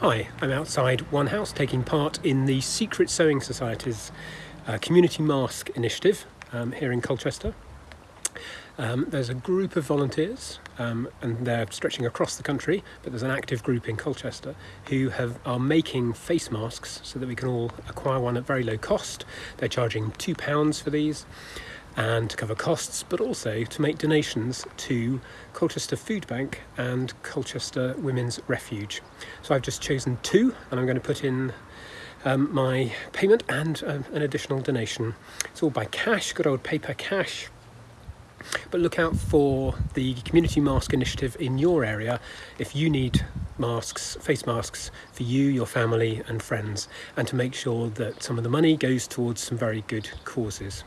Hi, I'm outside One House taking part in the Secret Sewing Society's uh, Community Mask Initiative um, here in Colchester. Um, there's a group of volunteers um, and they're stretching across the country but there's an active group in Colchester who have are making face masks so that we can all acquire one at very low cost. They're charging two pounds for these and to cover costs, but also to make donations to Colchester Food Bank and Colchester Women's Refuge. So I've just chosen two and I'm going to put in um, my payment and um, an additional donation. It's all by cash, good old paper cash. But look out for the Community Mask Initiative in your area if you need masks, face masks for you, your family and friends and to make sure that some of the money goes towards some very good causes.